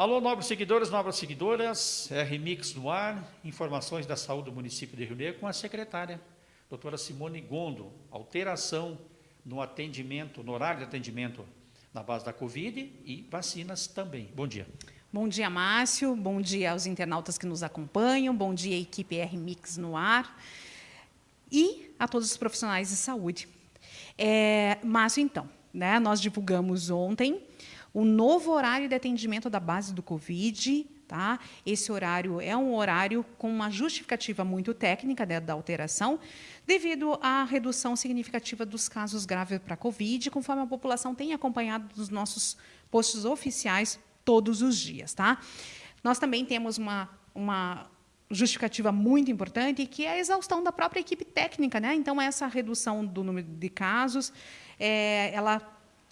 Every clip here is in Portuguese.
Alô, nobres seguidores, nobres seguidoras, RMix no ar, informações da saúde do município de Rio Negro com a secretária, doutora Simone Gondo. Alteração no atendimento, no horário de atendimento na base da Covid e vacinas também. Bom dia. Bom dia, Márcio. Bom dia aos internautas que nos acompanham. Bom dia, equipe RMix no ar. E a todos os profissionais de saúde. É, Márcio, então, né, nós divulgamos ontem o novo horário de atendimento da base do Covid, Tá? Esse horário é um horário com uma justificativa muito técnica né, da alteração, devido à redução significativa dos casos graves para a Covid, conforme a população tem acompanhado dos nossos postos oficiais todos os dias. Tá? Nós também temos uma, uma justificativa muito importante, que é a exaustão da própria equipe técnica. Né? Então, essa redução do número de casos, é, ela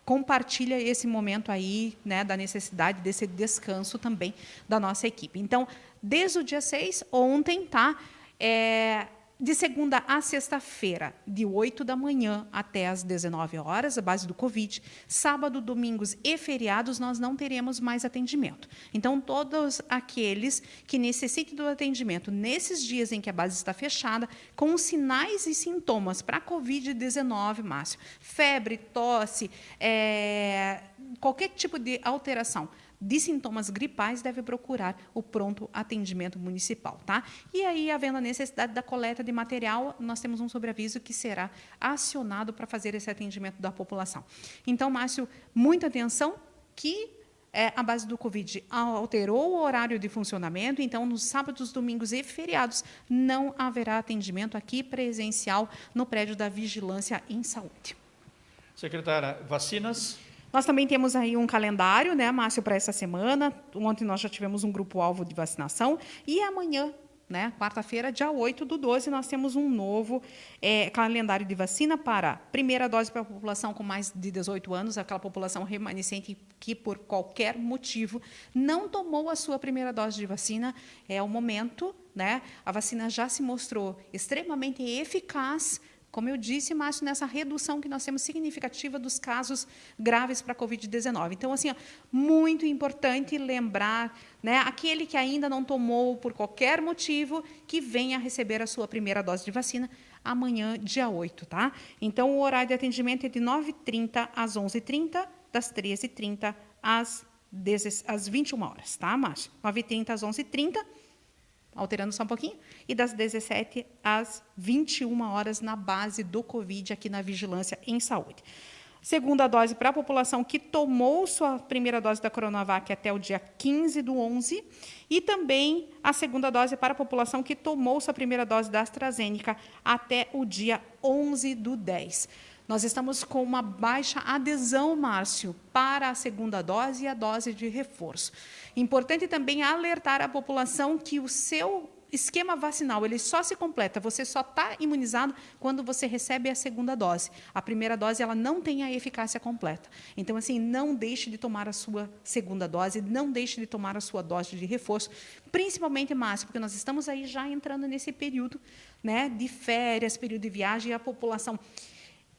compartilha esse momento aí, né, da necessidade desse descanso também da nossa equipe. Então, desde o dia 6, ontem, tá? É, de segunda a sexta-feira, de 8 da manhã até as 19 horas, a base do Covid. Sábado, domingos e feriados, nós não teremos mais atendimento. Então, todos aqueles que necessitem do atendimento nesses dias em que a base está fechada, com sinais e sintomas para Covid-19, Márcio, febre, tosse, é, qualquer tipo de alteração, de sintomas gripais deve procurar o pronto atendimento municipal. Tá? E aí, havendo a necessidade da coleta de material, nós temos um sobreaviso que será acionado para fazer esse atendimento da população. Então, Márcio, muita atenção que é, a base do Covid alterou o horário de funcionamento, então, nos sábados, domingos e feriados, não haverá atendimento aqui presencial no prédio da Vigilância em Saúde. Secretária, vacinas? Nós também temos aí um calendário, né, Márcio, para essa semana. Ontem nós já tivemos um grupo-alvo de vacinação. E amanhã, né, quarta-feira, dia 8 do 12, nós temos um novo é, calendário de vacina para primeira dose para a população com mais de 18 anos, aquela população remanescente que, por qualquer motivo, não tomou a sua primeira dose de vacina. É o momento, né? A vacina já se mostrou extremamente eficaz como eu disse, Márcio, nessa redução que nós temos significativa dos casos graves para a Covid-19. Então, assim, ó, muito importante lembrar, né, aquele que ainda não tomou por qualquer motivo, que venha receber a sua primeira dose de vacina amanhã, dia 8, tá? Então, o horário de atendimento é de 9h30 às 11h30, das 13h30 às, às 21 horas, tá, Márcio? 9h30 às 11h30 alterando só um pouquinho, e das 17 às 21 horas na base do Covid aqui na Vigilância em Saúde. Segunda dose para a população que tomou sua primeira dose da Coronavac até o dia 15 do 11 e também a segunda dose para a população que tomou sua primeira dose da AstraZeneca até o dia 11 do 10. Nós estamos com uma baixa adesão, Márcio, para a segunda dose e a dose de reforço. Importante também alertar a população que o seu esquema vacinal ele só se completa, você só está imunizado quando você recebe a segunda dose. A primeira dose ela não tem a eficácia completa. Então, assim, não deixe de tomar a sua segunda dose, não deixe de tomar a sua dose de reforço, principalmente, Márcio, porque nós estamos aí já entrando nesse período né, de férias, período de viagem, e a população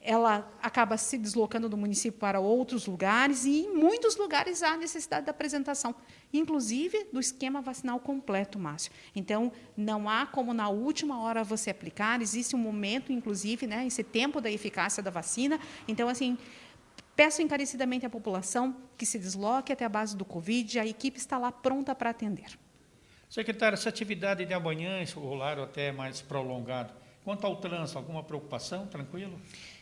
ela acaba se deslocando do município para outros lugares e em muitos lugares há necessidade da apresentação, inclusive do esquema vacinal completo, Márcio. Então, não há como na última hora você aplicar, existe um momento, inclusive, né, esse tempo da eficácia da vacina. Então, assim, peço encarecidamente à população que se desloque até a base do Covid, a equipe está lá pronta para atender. Secretário, essa atividade de amanhã, esse horário até mais prolongado, quanto ao trânsito, alguma preocupação? Tranquilo?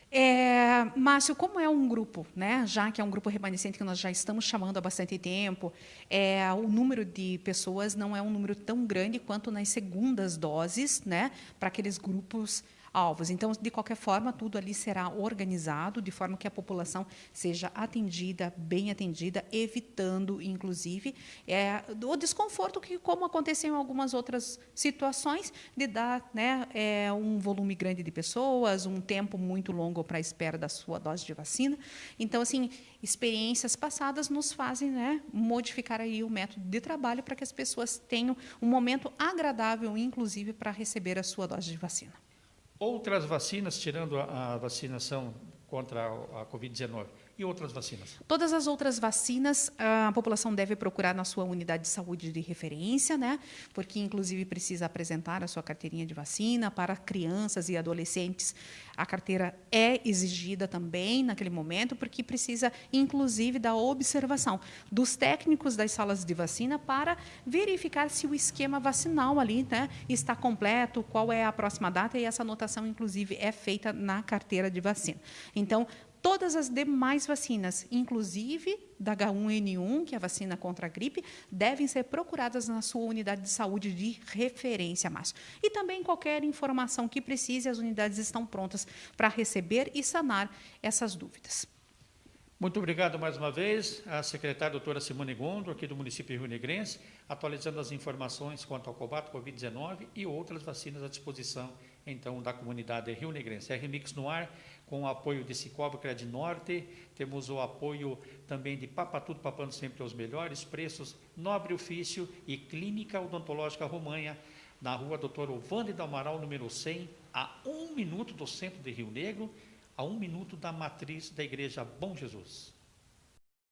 É, Márcio, como é um grupo, né, já que é um grupo remanescente que nós já estamos chamando há bastante tempo, é, o número de pessoas não é um número tão grande quanto nas segundas doses, né, para aqueles grupos alvos. Então, de qualquer forma, tudo ali será organizado de forma que a população seja atendida, bem atendida, evitando, inclusive, é, o desconforto que, como aconteceu em algumas outras situações, de dar né, é, um volume grande de pessoas, um tempo muito longo para a espera da sua dose de vacina. Então, assim, experiências passadas nos fazem né, modificar aí o método de trabalho para que as pessoas tenham um momento agradável, inclusive, para receber a sua dose de vacina. Outras vacinas, tirando a, a vacinação contra a, a Covid-19, e outras vacinas? Todas as outras vacinas, a população deve procurar na sua unidade de saúde de referência, né? Porque, inclusive, precisa apresentar a sua carteirinha de vacina para crianças e adolescentes. A carteira é exigida também naquele momento, porque precisa, inclusive, da observação dos técnicos das salas de vacina para verificar se o esquema vacinal ali né, está completo, qual é a próxima data, e essa anotação, inclusive, é feita na carteira de vacina. Então, todas as demais vacinas, inclusive da H1N1, que é a vacina contra a gripe, devem ser procuradas na sua unidade de saúde de referência, Márcio. E também qualquer informação que precise, as unidades estão prontas para receber e sanar essas dúvidas. Muito obrigado mais uma vez à secretária doutora Simone Gondo, aqui do município de Rio Negrense, atualizando as informações quanto ao combate Covid-19 e outras vacinas à disposição, então, da comunidade Rio Negrense. RMix no ar, com o apoio de Cicobi Cred Norte, temos o apoio também de Papatudo Papando Sempre aos Melhores Preços, Nobre Ofício e Clínica Odontológica Romanha, na rua Doutor Ovande do Amaral, número 100, a um minuto do centro de Rio Negro, a um minuto da matriz da Igreja Bom Jesus.